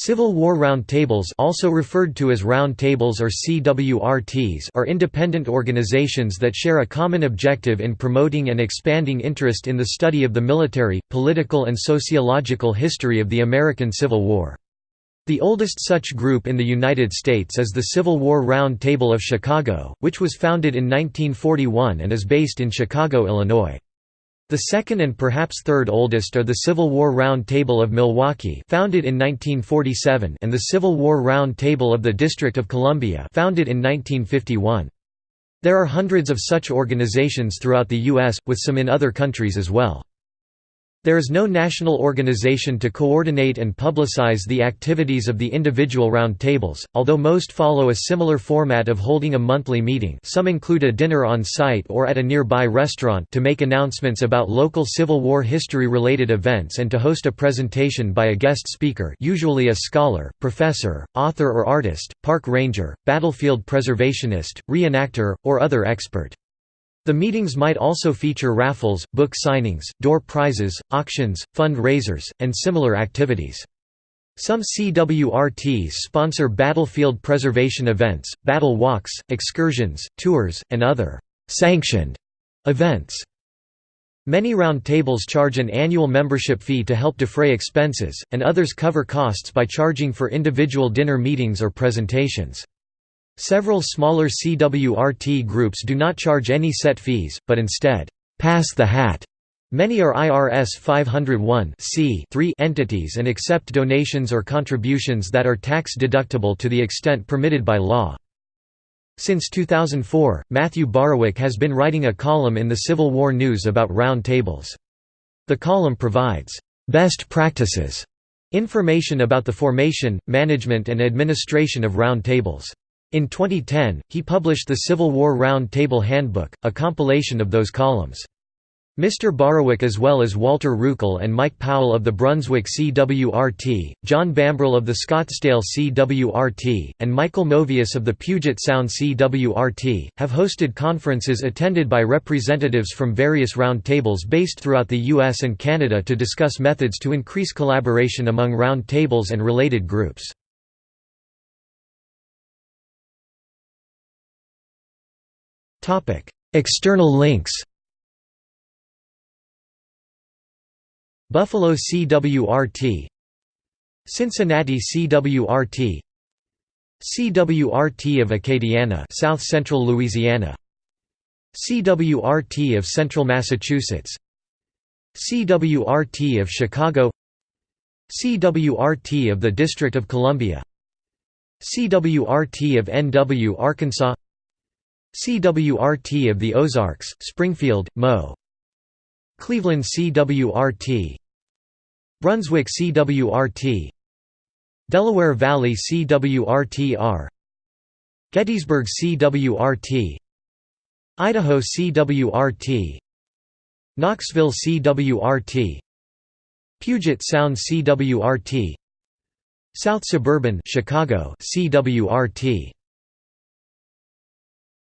Civil War Roundtables also referred to as Roundtables or CWRTs are independent organizations that share a common objective in promoting and expanding interest in the study of the military, political and sociological history of the American Civil War. The oldest such group in the United States is the Civil War Round Table of Chicago, which was founded in 1941 and is based in Chicago, Illinois. The second and perhaps third oldest are the Civil War Round Table of Milwaukee founded in 1947 and the Civil War Round Table of the District of Columbia founded in 1951. There are hundreds of such organizations throughout the U.S., with some in other countries as well. There is no national organization to coordinate and publicize the activities of the individual roundtables, although most follow a similar format of holding a monthly meeting some include a dinner on site or at a nearby restaurant to make announcements about local Civil War history-related events and to host a presentation by a guest speaker usually a scholar, professor, author or artist, park ranger, battlefield preservationist, reenactor, or other expert. The meetings might also feature raffles, book signings, door prizes, auctions, fund-raisers, and similar activities. Some CWRTs sponsor battlefield preservation events, battle walks, excursions, tours, and other «sanctioned» events. Many roundtables charge an annual membership fee to help defray expenses, and others cover costs by charging for individual dinner meetings or presentations. Several smaller CWRT groups do not charge any set fees, but instead, pass the hat. Many are IRS 501 entities and accept donations or contributions that are tax deductible to the extent permitted by law. Since 2004, Matthew Barwick has been writing a column in the Civil War News about round tables. The column provides best practices information about the formation, management and administration of round tables. In 2010, he published the Civil War Round Table Handbook, a compilation of those columns. Mr. Borowick as well as Walter Ruckel and Mike Powell of the Brunswick CWRT, John Bambrill of the Scottsdale CWRT, and Michael Movius of the Puget Sound CWRT, have hosted conferences attended by representatives from various round tables based throughout the U.S. and Canada to discuss methods to increase collaboration among round tables and related groups. External links Buffalo CWRT Cincinnati CWRT CWRT of Acadiana South Central Louisiana. CWRT of Central Massachusetts. CWRT of Chicago. CWRT of the District of Columbia. CWRT of NW Arkansas CWRT of the Ozarks, Springfield, Mo. Cleveland CWRT Brunswick CWRT Delaware Valley CWRT-R Gettysburg CWRT Idaho CWRT Knoxville CWRT Puget Sound CWRT South Suburban Chicago CWRT